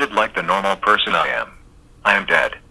like the normal person I am. I am dead.